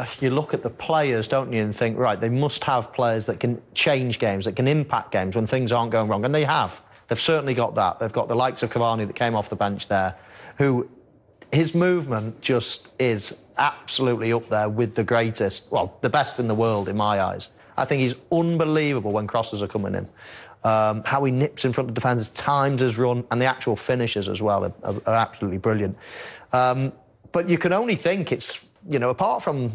uh, you look at the players, don't you, and think, right, they must have players that can change games, that can impact games when things aren't going wrong. And they have. They've certainly got that. They've got the likes of Cavani that came off the bench there, who his movement just is absolutely up there with the greatest, well, the best in the world in my eyes. I think he's unbelievable when crosses are coming in. Um, how he nips in front of defenders, times his run, and the actual finishes as well are, are, are absolutely brilliant. Um, but you can only think it's, you know, apart from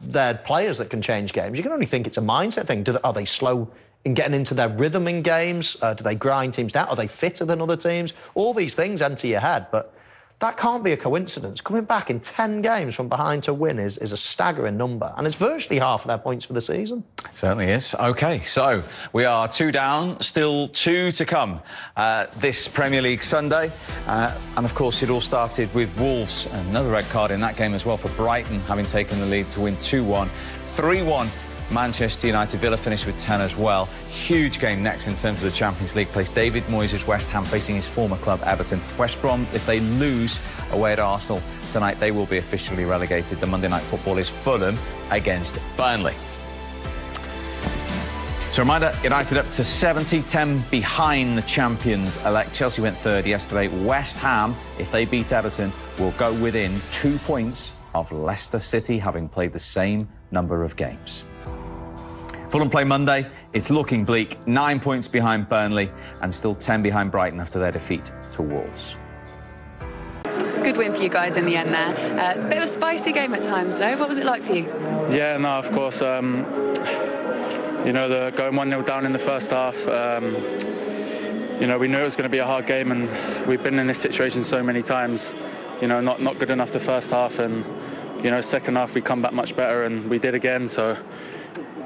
their players that can change games, you can only think it's a mindset thing. They, are they slow in getting into their rhythm in games? Uh, do they grind teams down? Are they fitter than other teams? All these things enter your head, but that can't be a coincidence. Coming back in 10 games from behind to win is, is a staggering number, and it's virtually half of their points for the season. Certainly is. OK, so we are two down, still two to come uh, this Premier League Sunday. Uh, and, of course, it all started with Wolves. Another red card in that game as well for Brighton, having taken the lead to win 2-1. 3-1 Manchester United. Villa finished with 10 as well. Huge game next in terms of the Champions League place. David Moyes' West Ham facing his former club, Everton. West Brom, if they lose away at Arsenal tonight, they will be officially relegated. The Monday night football is Fulham against Burnley. So reminder, United up to 70, 10 behind the champions elect. Chelsea went third yesterday. West Ham, if they beat Everton, will go within two points of Leicester City, having played the same number of games. Fulham play Monday. It's looking bleak. Nine points behind Burnley and still 10 behind Brighton after their defeat to Wolves. Good win for you guys in the end there. Uh, bit of a spicy game at times, though. What was it like for you? Yeah, no, of course. Um, you know, the going 1 0 down in the first half. Um, you know, we knew it was going to be a hard game, and we've been in this situation so many times. You know, not not good enough the first half, and you know, second half we come back much better, and we did again. So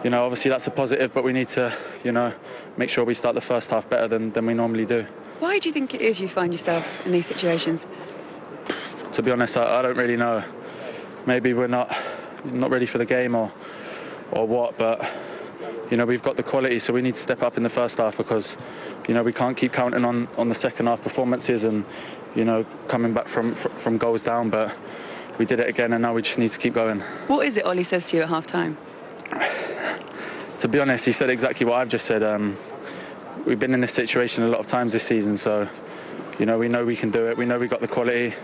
you know, obviously that's a positive, but we need to, you know, make sure we start the first half better than, than we normally do. Why do you think it is you find yourself in these situations? To be honest, I, I don't really know. Maybe we're not not ready for the game or or what, but you know we've got the quality, so we need to step up in the first half because you know we can't keep counting on on the second half performances and you know coming back from from goals down, but we did it again, and now we just need to keep going. What is it Ole says to you at half time? to be honest, he said exactly what I've just said. Um, we've been in this situation a lot of times this season, so you know we know we can do it. We know we've got the quality.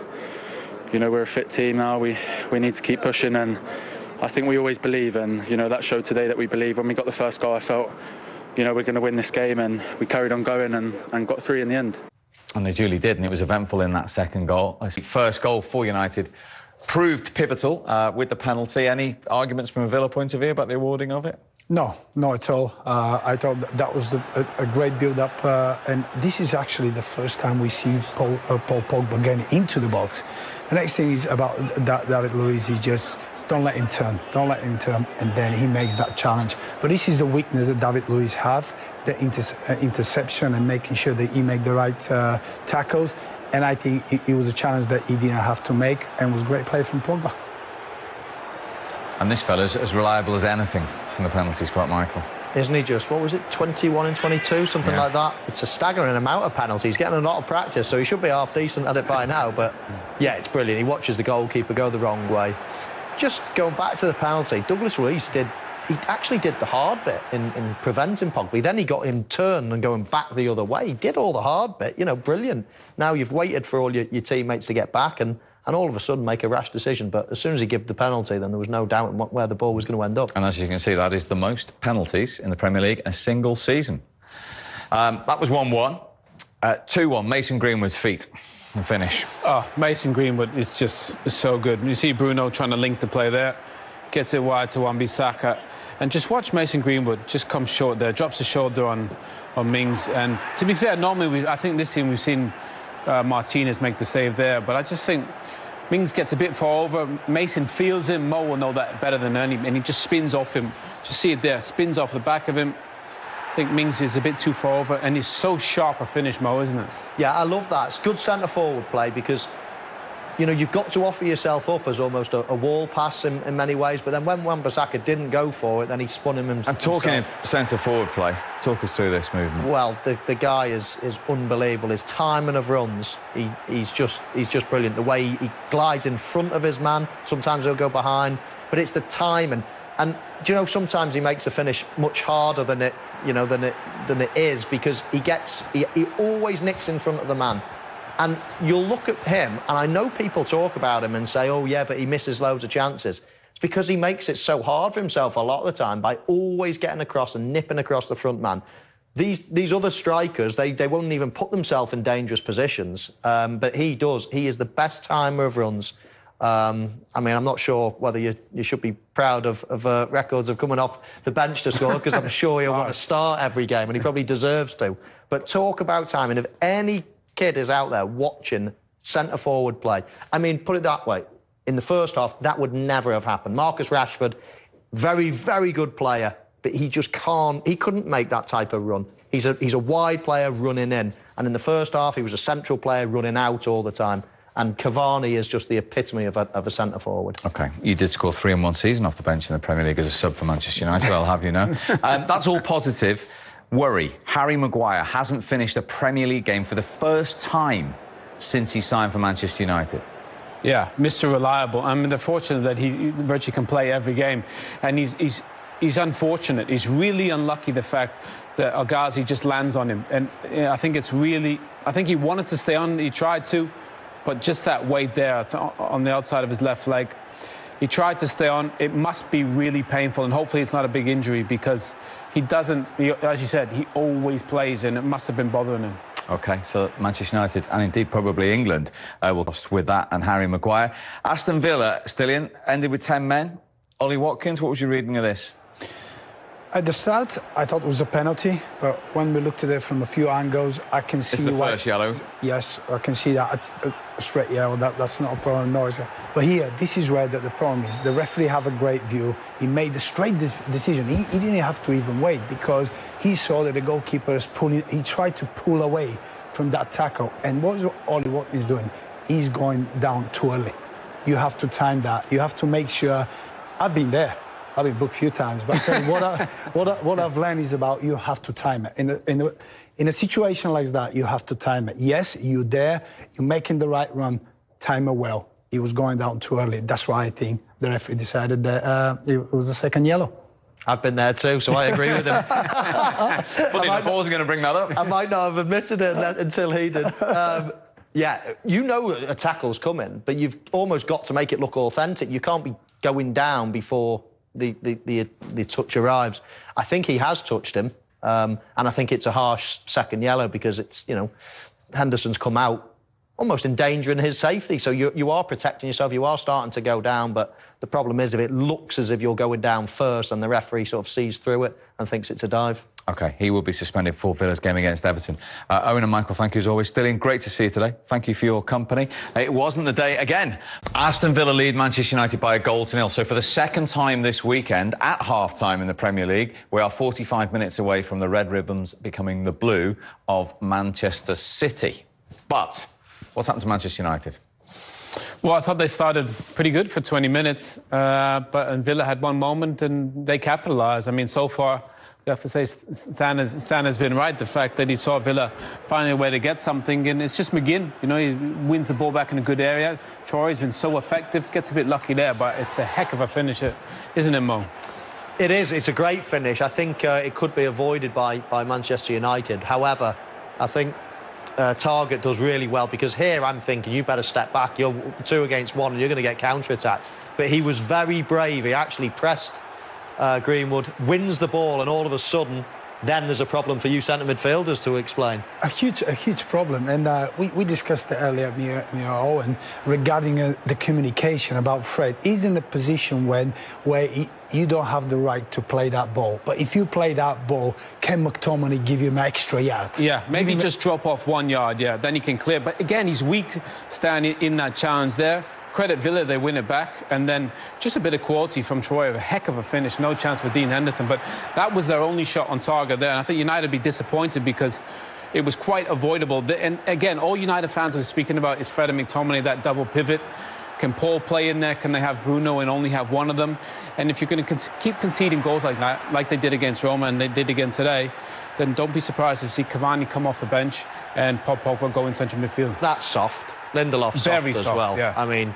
You know we're a fit team now. We we need to keep pushing, and I think we always believe. And you know that showed today that we believe. When we got the first goal, I felt you know we're going to win this game, and we carried on going and, and got three in the end. And they duly did, and it was eventful in that second goal. First goal for United proved pivotal uh, with the penalty. Any arguments from a Villa point of view about the awarding of it? No, not at all. Uh, I thought that was a, a great build-up, uh, and this is actually the first time we see Paul, uh, Paul Pogba getting into the box. The next thing is about David Luiz. He just don't let him turn, don't let him turn, and then he makes that challenge. But this is the weakness that David Luiz have: the inter uh, interception and making sure that he make the right uh, tackles. And I think it, it was a challenge that he didn't have to make, and was great play from Pogba. And this fella's as reliable as anything from the penalty spot, Michael. Isn't he just, what was it, 21 and 22, something yeah. like that? It's a staggering amount of penalties. He's getting a lot of practice, so he should be half decent at it by now. But yeah, it's brilliant. He watches the goalkeeper go the wrong way. Just going back to the penalty, Douglas Luiz did he actually did the hard bit in, in preventing Pogba. Then he got him turned and going back the other way. He did all the hard bit, you know, brilliant. Now you've waited for all your, your teammates to get back and and all of a sudden make a rash decision. But as soon as he gave the penalty, then there was no doubt what, where the ball was going to end up. And as you can see, that is the most penalties in the Premier League in a single season. Um, that was 1-1. 2-1, uh, Mason Greenwood's feet. The finish. Oh, Mason Greenwood is just so good. You see Bruno trying to link the play there, gets it wide to Wan-Bissaka, and just watch Mason Greenwood just come short there, drops the shoulder on on Mings. And to be fair, normally we, I think this team we've seen uh, Martinez make the save there, but I just think Mings gets a bit far over. Mason feels him. Mo will know that better than any, and he just spins off him. Just see it there. Spins off the back of him. I think Mings is a bit too far over, and he's so sharp a finish, Mo, isn't it? Yeah, I love that. It's good centre forward play because you know, you've got to offer yourself up as almost a, a wall pass in, in, many ways. But then when Wan-Bissaka didn't go for it, then he spun him himself. And talking of centre forward play, talk us through this movement. Well, the, the guy is is unbelievable. His timing of runs, he, he's just he's just brilliant. The way he, he glides in front of his man. Sometimes he'll go behind, but it's the timing. And do you know sometimes he makes the finish much harder than it you know than it than it is because he gets he, he always nicks in front of the man. And you'll look at him, and I know people talk about him and say, oh, yeah, but he misses loads of chances. It's because he makes it so hard for himself a lot of the time by always getting across and nipping across the front man. These, these other strikers, they, they won't even put themselves in dangerous positions, um, but he does. He is the best timer of runs. Um, I mean, I'm not sure whether you, you should be proud of, of uh, records of coming off the bench to score, because I'm sure he'll want to start every game, and he probably deserves to. But talk about timing. If any kid is out there watching centre forward play. I mean, put it that way. In the first half, that would never have happened. Marcus Rashford, very, very good player, but he just can't, he couldn't make that type of run. He's a, he's a wide player running in. And in the first half, he was a central player running out all the time. And Cavani is just the epitome of a, of a centre forward. OK. You did score three in one season off the bench in the Premier League as a sub for Manchester United, I'll have you know. Um, that's all positive. Worry, Harry Maguire hasn't finished a Premier League game for the first time since he signed for Manchester United. Yeah, Mr. Reliable. I mean, they're fortunate that he virtually can play every game. And he's, he's, he's unfortunate. He's really unlucky the fact that El Ghazi just lands on him. And I think it's really, I think he wanted to stay on, he tried to, but just that weight there on the outside of his left leg, he tried to stay on. It must be really painful, and hopefully it's not a big injury because he doesn't, he, as you said, he always plays, and it must have been bothering him. OK, so Manchester United and indeed probably England uh, will lost with that and Harry Maguire. Aston Villa, Stiliyan, ended with 10 men. Ollie Watkins, what was your reading of this? At the start, I thought it was a penalty, but when we looked at it from a few angles, I can see it's the why, first yellow. Yes, I can see that it's a straight yellow. That, that's not a problem, no. But here, this is where the, the, problem is. The referee have a great view. He made the straight de decision. He, he, didn't have to even wait because he saw that the goalkeeper is pulling. He tried to pull away from that tackle. And what is Ollie Watkins doing? He's going down too early. You have to time that. You have to make sure. I've been there. I've been booked a few times, but what, I, what, I, what I've learned is about you have to time it. In a, in, a, in a situation like that, you have to time it. Yes, you're there, you're making the right run, time it well. He was going down too early. That's why I think the referee decided that uh, it was a second yellow. I've been there too, so I agree with him. Funny enough, I was going to bring that up. I might not have admitted it until he did. Um, yeah, you know a tackle's coming, but you've almost got to make it look authentic. You can't be going down before the, the, the, the touch arrives. I think he has touched him, um, and I think it's a harsh second yellow because it's, you know, Henderson's come out almost endangering his safety. So you, you are protecting yourself, you are starting to go down, but the problem is if it looks as if you're going down first and the referee sort of sees through it and thinks it's a dive. OK, he will be suspended for Villa's game against Everton. Uh, Owen and Michael, thank you as always. Stiliyan, great to see you today. Thank you for your company. It wasn't the day again. Aston Villa lead Manchester United by a goal to nil. So for the second time this weekend, at half-time in the Premier League, we are 45 minutes away from the Red Ribbons becoming the blue of Manchester City. But what's happened to Manchester United? Well, I thought they started pretty good for 20 minutes, uh, but and Villa had one moment and they capitalised. I mean, so far, we have to say Stan has, Stan has been right. The fact that he saw Villa finding a way to get something, and it's just McGinn. You know, he wins the ball back in a good area. Traore's been so effective, gets a bit lucky there, but it's a heck of a finisher, isn't it, Mo? It is. It's a great finish. I think uh, it could be avoided by, by Manchester United. However, I think uh, Targett does really well because here I'm thinking you better step back. You're two against one and you're going to get counter-attacked. But he was very brave. He actually pressed uh, Greenwood, wins the ball, and all of a sudden, then there's a problem for you centre midfielders to explain. A huge, a huge problem, and uh, we, we discussed it earlier, me, me and Owen, regarding uh, the communication about Fred. He's in a position when where he, you don't have the right to play that ball. But if you play that ball, can McTominay give you an extra yard? Yeah, maybe just drop off one yard, yeah, then he can clear. But again, he's weak standing in that challenge there credit Villa, they win it back. And then just a bit of quality from Traore, a heck of a finish. No chance for Dean Henderson. But that was their only shot on target there. And I think United be disappointed because it was quite avoidable. And again, all United fans are speaking about is Fred and McTominay, that double pivot. Can Paul play in there? Can they have Bruno and only have one of them? And if you're going to con- keep conceding goals like that, like they did against Roma and they did again today, then don't be surprised if you see Cavani come off the bench and Paul Pogba go in central midfield. That's soft. Lindelof's Very soft as well. yeah. I mean,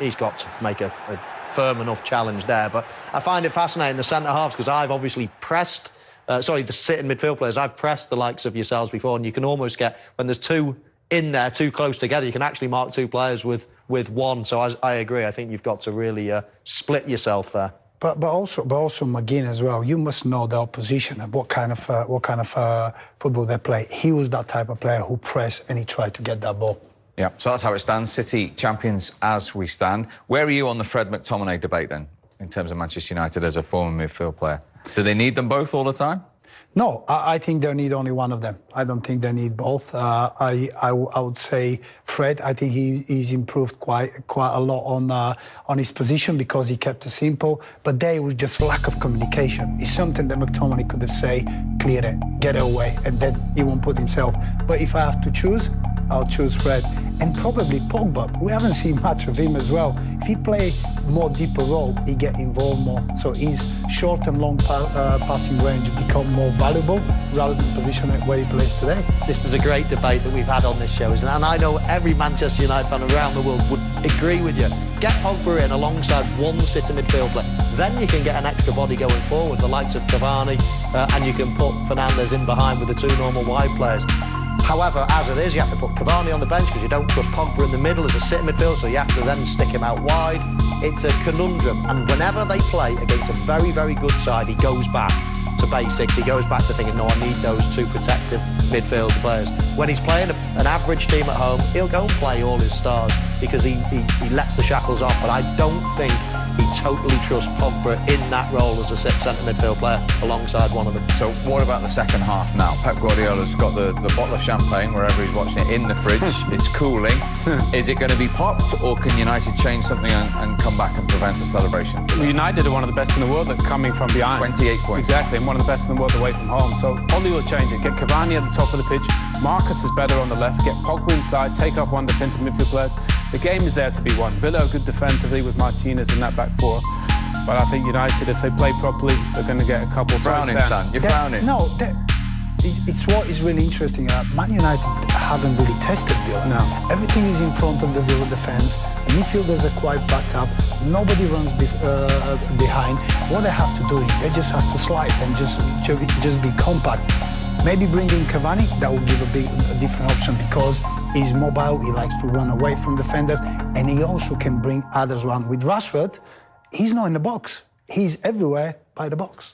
he's got to make a, a firm enough challenge there. But I find it fascinating the centre halves because I've obviously pressed. Uh, sorry, the sitting midfield players. I've pressed the likes of yourselves before, and you can almost get when there's two in there, too close together. You can actually mark two players with with one. So I, I agree. I think you've got to really uh, split yourself there. But, but also, but also McGinn as well. You must know the opposition and what kind of uh, what kind of uh, football they play. He was that type of player who pressed and he tried to get that ball. Yeah, so that's how it stands. City champions as we stand. Where are you on the Fred McTominay debate then, in terms of Manchester United as a former midfield player? Do they need them both all the time? No, I, I think they need only one of them. I don't think they need both. Uh, I, I would say Fred. I think he, he's improved quite quite a lot on uh, on his position because he kept it simple. But there was just lack of communication. It's something that McTominay could have said, clear it, get it away, and then he won't put himself. But if I have to choose, I'll choose Fred and probably Pogba. We haven't seen much of him as well. If he play more deeper role, he get involved more. So his short and long pa- uh, passing range become more valuable rather than position it where he plays today. This is a great debate that we've had on this show, isn't it? And I know every Manchester United fan around the world would agree with you. Get Pogba in alongside one sitter midfield player. Then you can get an extra body going forward, the likes of Cavani, uh, and you can put Fernandes in behind with the two normal wide players. However, as it is, you have to put Cavani on the bench because you don't trust Pogba in the middle as a sitting midfield, so you have to then stick him out wide. It's a conundrum, and whenever they play against a very, very good side, he goes back to basics. He goes back to thinking, no, I need those two protective midfield players. When he's playing an average team at home, he'll go and play all his stars because he, he, he lets the shackles off. But I don't think totally trust Pogba in that role as a centre midfield player alongside one of them. So what about the second half now? Pep Guardiola's got the, the bottle of champagne wherever he's watching it in the fridge. it's cooling. Is it going to be popped or can United change something and, and come back and prevent a celebration? United are one of the best in the world at coming from behind. 28 points. Exactly, and one of the best in the world away from home. So Ole will change it. Get Cavani at the top of the pitch. Marcus is better on the left. Get Pogba inside. Take up one defensive midfield players. The game is there to be won. Villa are good defensively with Martinez in that back four. But I think United, if they play properly, they're going to get a couple. So Frowning, it's Stan. them. You're That- frowning. No, it's what is really interesting. Uh, Man United haven't really tested Villa. No. Everything is in front of the Villa defense. Midfielders are quite backed up. Nobody runs bef- uh, behind. What they have to do is they just have to slide and just just be compact. Maybe bring in Cavani. That will give a, big, a different option because he's mobile. He likes to run away from defenders, and he also can bring others around. With Rashford, he's not in the box. He's everywhere by the box.